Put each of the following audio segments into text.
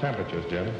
temperatures, Jim.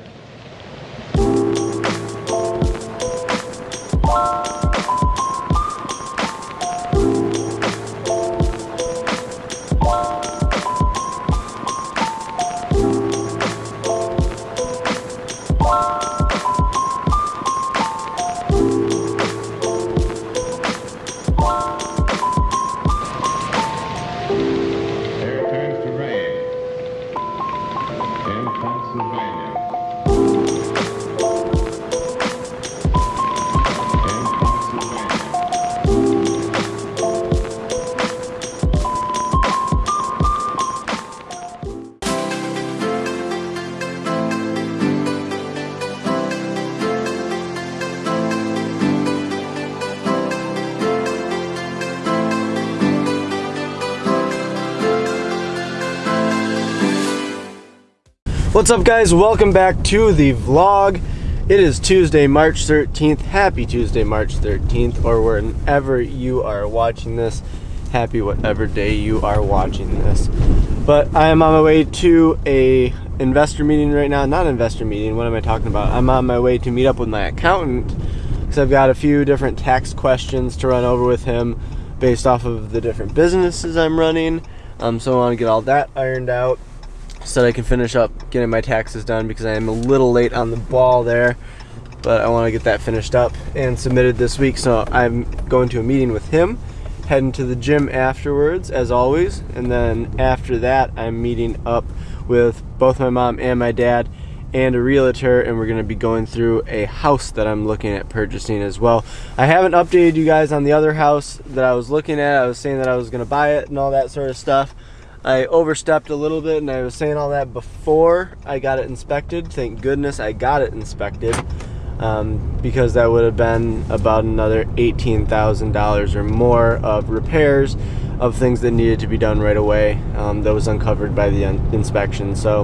What's up guys? Welcome back to the vlog. It is Tuesday, March 13th. Happy Tuesday, March 13th, or whenever you are watching this. Happy whatever day you are watching this. But I am on my way to a investor meeting right now. Not investor meeting, what am I talking about? I'm on my way to meet up with my accountant because I've got a few different tax questions to run over with him based off of the different businesses I'm running. Um, so I want to get all that ironed out so that I can finish up getting my taxes done because I am a little late on the ball there. But I want to get that finished up and submitted this week. So I'm going to a meeting with him, heading to the gym afterwards, as always. And then after that, I'm meeting up with both my mom and my dad and a realtor and we're going to be going through a house that I'm looking at purchasing as well. I haven't updated you guys on the other house that I was looking at. I was saying that I was going to buy it and all that sort of stuff. I overstepped a little bit and I was saying all that before I got it inspected. Thank goodness I got it inspected um, because that would have been about another $18,000 or more of repairs of things that needed to be done right away um, that was uncovered by the inspection. So,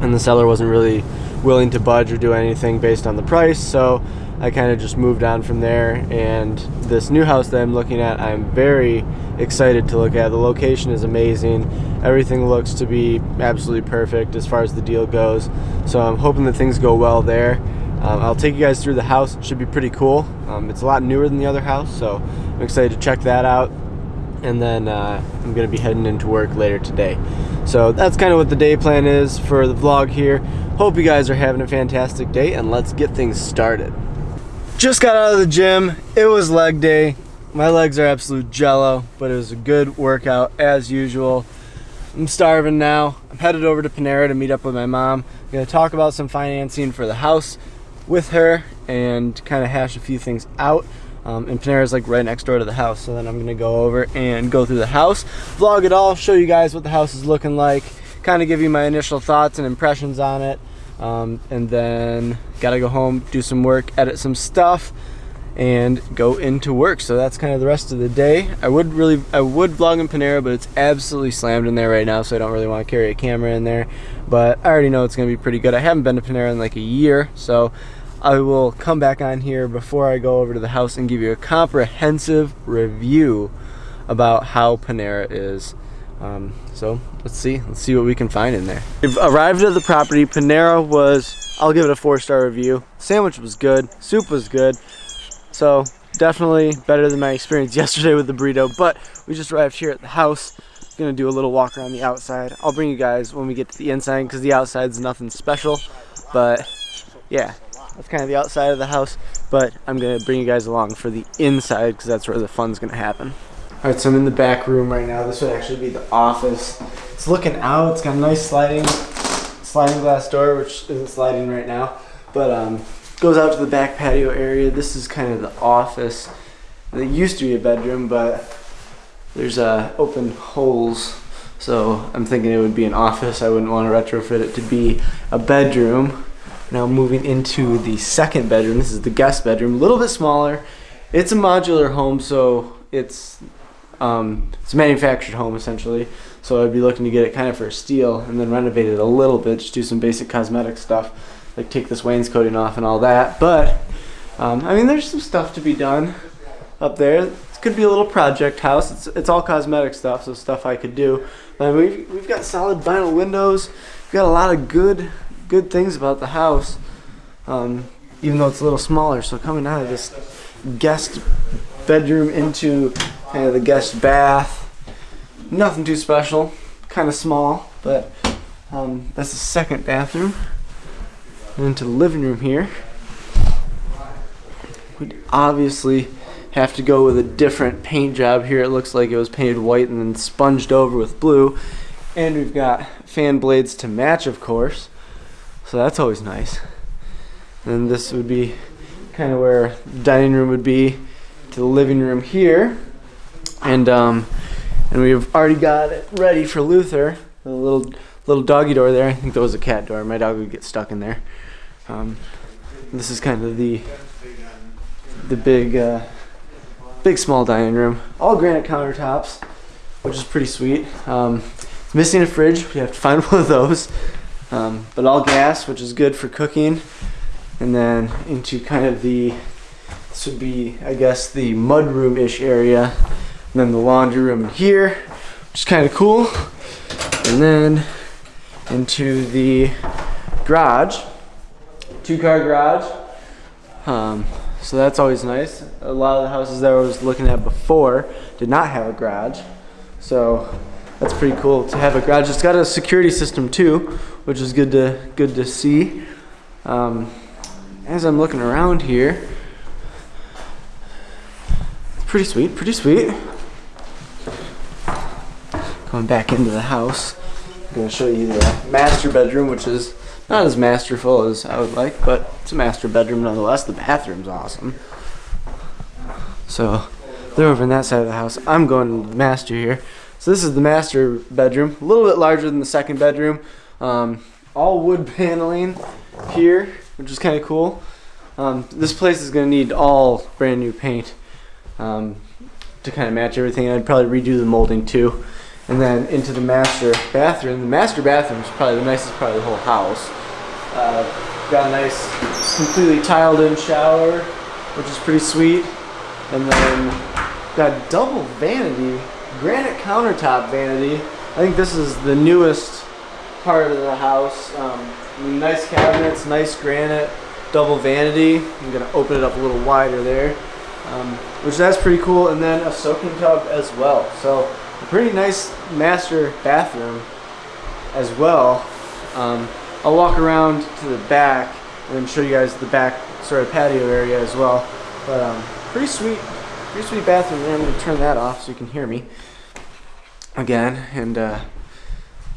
and the seller wasn't really willing to budge or do anything based on the price. So I kind of just moved on from there. And this new house that I'm looking at, I'm very excited to look at. The location is amazing. Everything looks to be absolutely perfect as far as the deal goes. So I'm hoping that things go well there. Um, I'll take you guys through the house. It should be pretty cool. Um, it's a lot newer than the other house, so I'm excited to check that out. And then uh, I'm gonna be heading into work later today. So that's kind of what the day plan is for the vlog here. Hope you guys are having a fantastic day and let's get things started. Just got out of the gym. It was leg day. My legs are absolute jello, but it was a good workout as usual. I'm starving now. I'm headed over to Panera to meet up with my mom. I'm gonna talk about some financing for the house with her and kind of hash a few things out. Um, and Panera's like right next door to the house, so then I'm gonna go over and go through the house, vlog it all, show you guys what the house is looking like, kind of give you my initial thoughts and impressions on it, um, and then gotta go home, do some work, edit some stuff, and go into work. So that's kind of the rest of the day. I would really, I would vlog in Panera, but it's absolutely slammed in there right now, so I don't really want to carry a camera in there. But I already know it's gonna be pretty good. I haven't been to Panera in like a year, so I will come back on here before I go over to the house and give you a comprehensive review about how Panera is. Um, so let's see, let's see what we can find in there. We've arrived at the property. Panera was, I'll give it a four-star review. Sandwich was good, soup was good. So definitely better than my experience yesterday with the burrito, but we just arrived here at the house. Gonna do a little walk around the outside. I'll bring you guys when we get to the inside because the outside's nothing special, but yeah, that's kind of the outside of the house, but I'm gonna bring you guys along for the inside because that's where the fun's gonna happen. All right, so I'm in the back room right now. This would actually be the office. It's looking out. It's got a nice sliding, sliding glass door, which isn't sliding right now, but um, goes out to the back patio area. This is kind of the office. It used to be a bedroom, but there's uh, open holes, so I'm thinking it would be an office. I wouldn't want to retrofit it to be a bedroom. Now moving into the second bedroom. This is the guest bedroom, a little bit smaller. It's a modular home, so it's um, it's a manufactured home essentially. So I'd be looking to get it kind of for a steal and then renovate it a little bit, just do some basic cosmetic stuff, like take this wainscoting off and all that. But um, I mean, there's some stuff to be done up there. This could be a little project house. It's it's all cosmetic stuff, so stuff I could do. But we've we've got solid vinyl windows. We've got a lot of good good things about the house, um, even though it's a little smaller. So coming out of this guest bedroom into kind of the guest bath, nothing too special, kind of small, but um, that's the second bathroom. And into the living room here. We'd obviously have to go with a different paint job here. It looks like it was painted white and then sponged over with blue. And we've got fan blades to match, of course. So that's always nice. And this would be kind of where the dining room would be to the living room here. And um, and we've already got it ready for Luther. The little little doggy door there. I think that was a cat door. My dog would get stuck in there. Um, this is kind of the the big uh, big small dining room. All granite countertops, which is pretty sweet. Um, missing a fridge. We have to find one of those. Um, but all gas, which is good for cooking. And then into kind of the this would be, I guess, the mudroom-ish area. And then the laundry room here, which is kind of cool. And then into the garage, two-car garage. Um, so that's always nice. A lot of the houses that I was looking at before did not have a garage. So that's pretty cool to have a garage. It's got a security system too, which is good to good to see. Um, as I'm looking around here, it's pretty sweet, pretty sweet. Going back into the house, I'm gonna show you the master bedroom, which is not as masterful as I would like, but it's a master bedroom nonetheless. The bathroom's awesome. So they're over in that side of the house. I'm going to the master here. So this is the master bedroom, a little bit larger than the second bedroom. Um, all wood paneling here, which is kind of cool. Um, this place is going to need all brand new paint um, to kind of match everything. I'd probably redo the molding too. And then into the master bathroom. The master bathroom is probably the nicest part of the whole house. Uh, got a nice, completely tiled in shower, which is pretty sweet. And then got double vanity, granite countertop vanity. I think this is the newest part of the house. Um, nice cabinets, nice granite, double vanity. I'm gonna open it up a little wider there, um, which that's pretty cool. And then a soaking tub as well. So a pretty nice master bathroom as well. Um, I'll walk around to the back and then show you guys the back sort of patio area as well. But um, pretty sweet, pretty sweet bathroom there. I'm gonna turn that off so you can hear me again. And uh,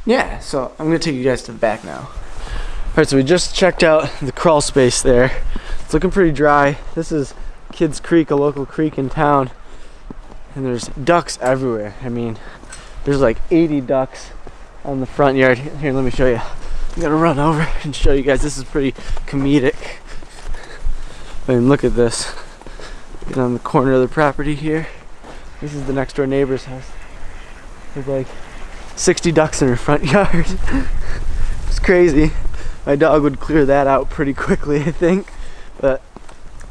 yeah, so I'm gonna take you guys to the back now. All right, so we just checked out the crawl space there. It's looking pretty dry. This is Kids Creek, a local creek in town. And there's ducks everywhere. I mean, there's like 80 ducks on the front yard. Here, let me show you. I'm gonna run over and show you guys. This is pretty comedic. I mean, look at this. Get on the corner of the property here. This is the next door neighbor's house. There's like 60 ducks in her front yard. it's crazy. My dog would clear that out pretty quickly, I think. But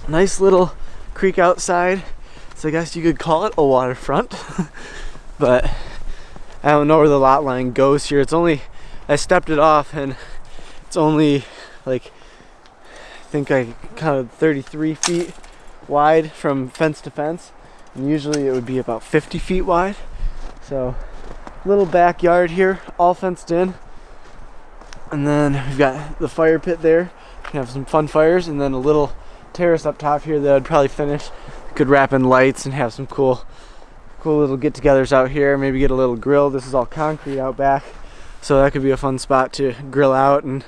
nice little creek outside. So I guess you could call it a waterfront. but I don't know where the lot line goes here. It's only I stepped it off and it's only like I think I counted 33 feet wide from fence to fence and usually it would be about 50 feet wide. So little backyard here all fenced in. And then we've got the fire pit there. Can have some fun fires and then a little terrace up top here that I'd probably finish. Could wrap in lights and have some cool cool little get-togethers out here. Maybe get a little grill. This is all concrete out back so that could be a fun spot to grill out. And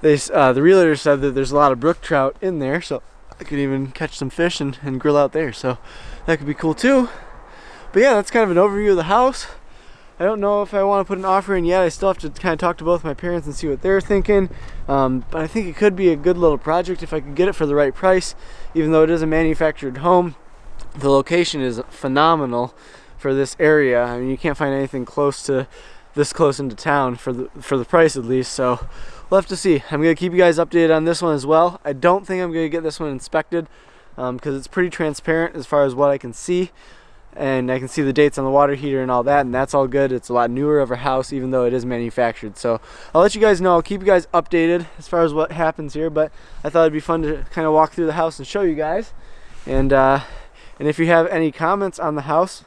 they uh, the realtor said that there's a lot of brook trout in there so I could even catch some fish and, and grill out there so that could be cool too. But yeah that's kind of an overview of the house. I don't know if I want to put an offer in yet. I still have to kind of talk to both my parents and see what they're thinking. Um, but I think it could be a good little project if I could get it for the right price. Even though it is a manufactured home the location is phenomenal for this area. I mean you can't find anything close to this close into town for the for the price at least so we'll have to see. I'm gonna keep you guys updated on this one as well. I don't think i'm gonna get this one inspected because um, it's pretty transparent as far as what i can see and I can see the dates on the water heater and all that and that's all good. It's a lot newer of a house even though it is manufactured so I'll let you guys know. I'll keep you guys updated as far as what happens here but I thought it'd be fun to kind of walk through the house and show you guys and uh, and if you have any comments on the house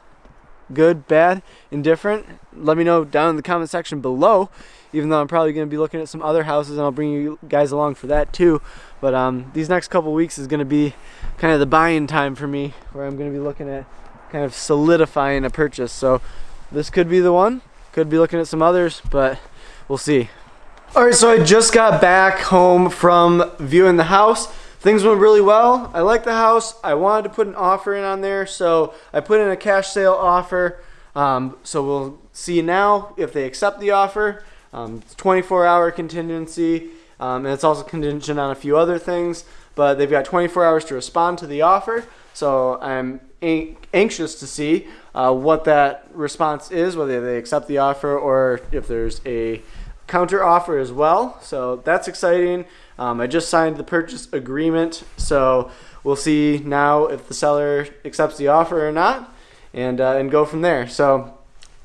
good bad indifferent let me know down in the comment section below even though I'm probably going to be looking at some other houses and I'll bring you guys along for that too but um, these next couple weeks is going to be kind of the buying time for me where I'm going to be looking at kind of solidifying a purchase. So this could be the one. Could be looking at some others, but we'll see. All right, so I just got back home from viewing the house. Things went really well. I like the house. I wanted to put an offer in on there, so I put in a cash sale offer. Um, so we'll see now if they accept the offer. Um, it's 24 hour contingency, um, and it's also contingent on a few other things, but they've got 24 hours to respond to the offer. So I'm anxious to see uh, what that response is, whether they accept the offer or if there's a counter offer as well. So that's exciting. Um, I just signed the purchase agreement, so we'll see now if the seller accepts the offer or not, and uh, and go from there. So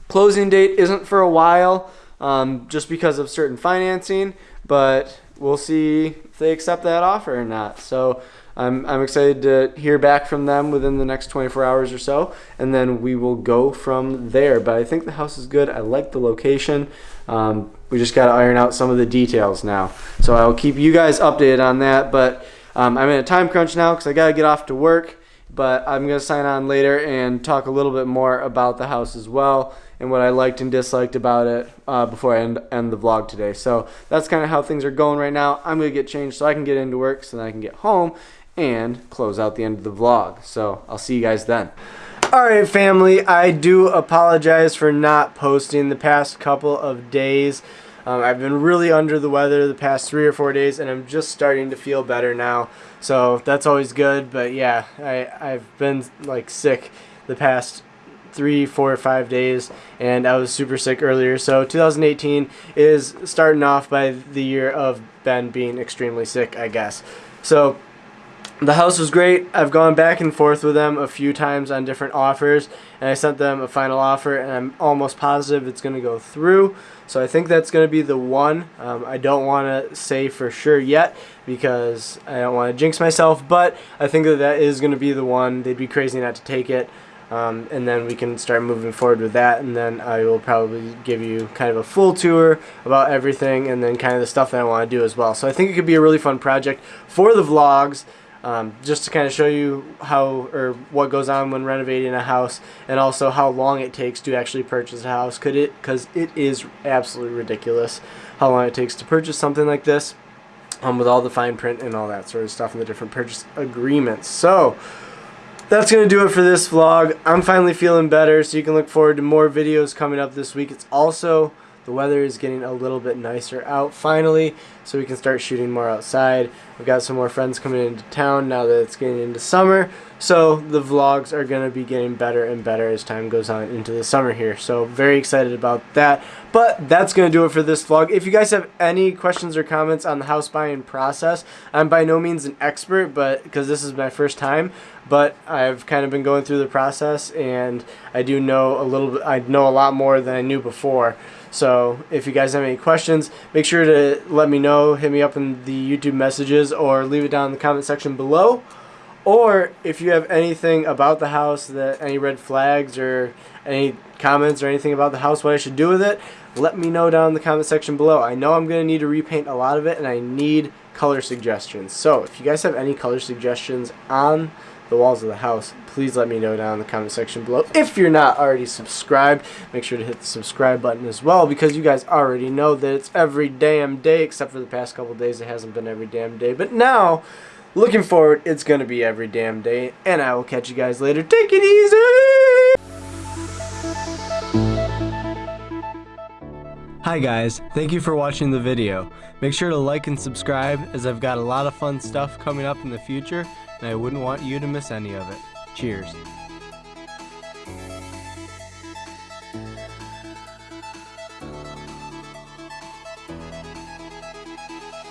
closing date isn't for a while, um, just because of certain financing, but we'll see if they accept that offer or not. So I'm, I'm excited to hear back from them within the next 24 hours or so, and then we will go from there. But I think the house is good. I like the location. Um, we just got to iron out some of the details now. So I'll keep you guys updated on that. But um, I'm in a time crunch now because I got to get off to work. But I'm going to sign on later and talk a little bit more about the house as well and what I liked and disliked about it uh, before I end, end the vlog today. So that's kind of how things are going right now. I'm going to get changed so I can get into work so then I can get home and close out the end of the vlog. So I'll see you guys then. Alright family, I do apologize for not posting the past couple of days. Um, I've been really under the weather the past three or four days and I'm just starting to feel better now. So that's always good, but yeah, I, I've been like sick the past three, four, or five days, and I was super sick earlier. So 2018 is starting off by the year of Ben being extremely sick, I guess. So the house was great. I've gone back and forth with them a few times on different offers, and I sent them a final offer, and I'm almost positive it's going to go through. So I think that's going to be the one. Um, I don't want to say for sure yet because I don't want to jinx myself, but I think that that is going to be the one. They'd be crazy not to take it. Um, and then we can start moving forward with that and then I will probably give you kind of a full tour about everything and then kind of the stuff that I want to do as well. So I think it could be a really fun project for the vlogs um, just to kind of show you how or what goes on when renovating a house and also how long it takes to actually purchase a house could it because it is absolutely ridiculous how long it takes to purchase something like this um, with all the fine print and all that sort of stuff and the different purchase agreements so that's going to do it for this vlog. I'm finally feeling better, so you can look forward to more videos coming up this week. It's also the weather is getting a little bit nicer out finally, so we can start shooting more outside. We've got some more friends coming into town now that it's getting into summer, so the vlogs are going to be getting better and better as time goes on into the summer here. So very excited about that. But that's going to do it for this vlog. If you guys have any questions or comments on the house buying process, I'm by no means an expert, but because this is my first time, but I've kind of been going through the process and I do know a little bit, I know a lot more than I knew before. So if you guys have any questions, make sure to let me know. Hit me up in the YouTube messages or leave it down in the comment section below. Or if you have anything about the house, that any red flags or any comments or anything about the house, what I should do with it, let me know down in the comment section below. I know I'm going to need to repaint a lot of it and I need color suggestions. So if you guys have any color suggestions on the walls of the house, please let me know down in the comment section below. If you're not already subscribed, make sure to hit the subscribe button as well because you guys already know that it's every damn day except for the past couple days it hasn't been every damn day. But now, looking forward, it's going to be every damn day and I will catch you guys later. Take it easy! Hi guys, thank you for watching the video. Make sure to like and subscribe as I've got a lot of fun stuff coming up in the future and I wouldn't want you to miss any of it. Cheers.